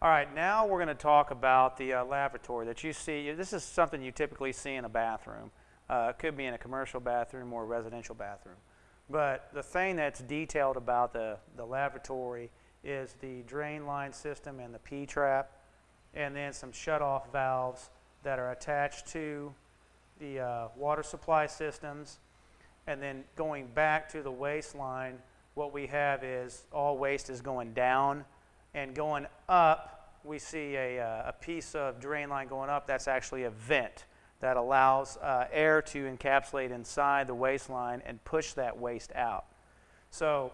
All right, now we're going to talk about the uh, lavatory that you see. This is something you typically see in a bathroom. Uh, it could be in a commercial bathroom or a residential bathroom. But the thing that's detailed about the, the lavatory is the drain line system and the P-trap, and then some shut-off valves that are attached to the uh, water supply systems. And then going back to the waste line, what we have is all waste is going down and going up, we see a, uh, a piece of drain line going up. That's actually a vent that allows uh, air to encapsulate inside the waste line and push that waste out. So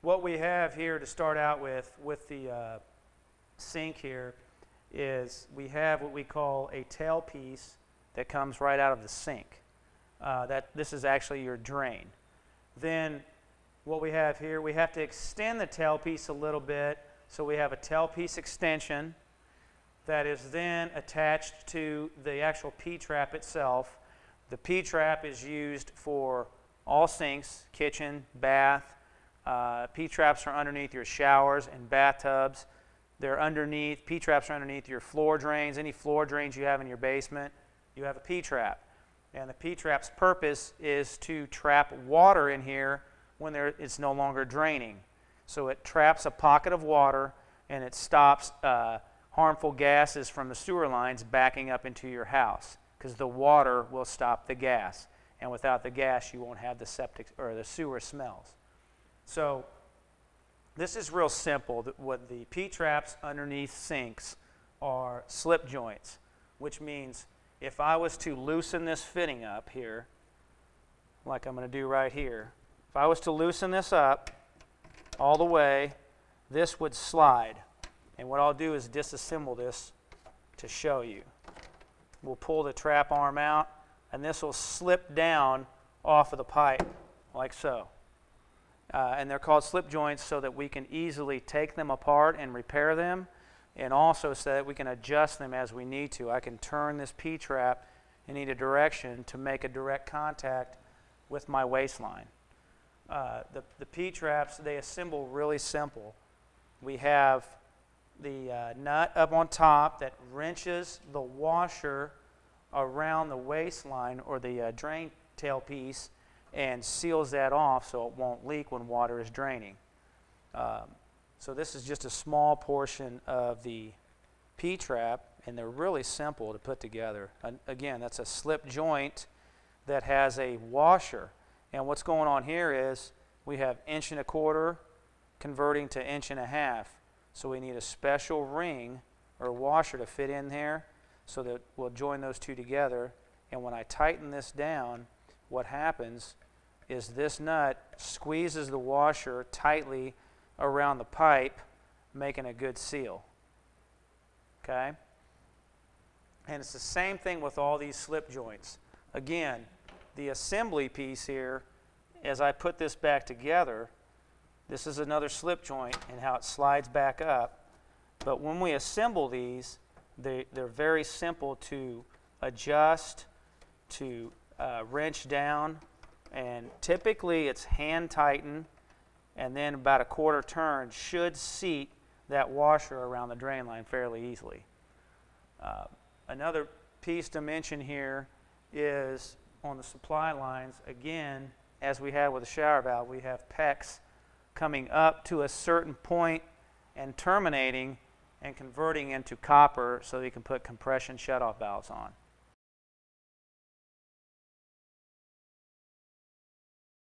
what we have here to start out with, with the uh, sink here, is we have what we call a tailpiece that comes right out of the sink. Uh, that this is actually your drain. Then what we have here, we have to extend the tailpiece a little bit. So we have a tailpiece extension that is then attached to the actual P-trap itself. The P-trap is used for all sinks, kitchen, bath. Uh, P-traps are underneath your showers and bathtubs. They're underneath, P-traps are underneath your floor drains. Any floor drains you have in your basement, you have a P-trap. And the P-trap's purpose is to trap water in here when there, it's no longer draining. So it traps a pocket of water and it stops uh, harmful gases from the sewer lines backing up into your house because the water will stop the gas. And without the gas, you won't have the septic or the sewer smells. So this is real simple. What the P-traps underneath sinks are slip joints, which means if I was to loosen this fitting up here, like I'm going to do right here, if I was to loosen this up all the way, this would slide. And what I'll do is disassemble this to show you. We'll pull the trap arm out, and this will slip down off of the pipe, like so. Uh, and they're called slip joints so that we can easily take them apart and repair them, and also so that we can adjust them as we need to. I can turn this P-trap in either direction to make a direct contact with my waste line. Uh, the, the P-traps, they assemble really simple. We have the uh, nut up on top that wrenches the washer around the waste line or the uh, drain tailpiece and seals that off so it won't leak when water is draining. Um, so this is just a small portion of the P-trap and they're really simple to put together. And again, that's a slip joint that has a washer. And what's going on here is we have inch and a quarter converting to inch and a half. So we need a special ring or washer to fit in there so that we'll join those two together. And when I tighten this down, what happens is this nut squeezes the washer tightly around the pipe, making a good seal. Okay? And it's the same thing with all these slip joints. Again, the assembly piece here, as I put this back together, this is another slip joint and how it slides back up. But when we assemble these, they, they're very simple to adjust, to uh, wrench down, and typically it's hand tighten and then about a quarter turn should seat that washer around the drain line fairly easily. Uh, another piece to mention here is on the supply lines, again, as we have with the shower valve, we have PEX coming up to a certain point and terminating and converting into copper so you can put compression shutoff valves on.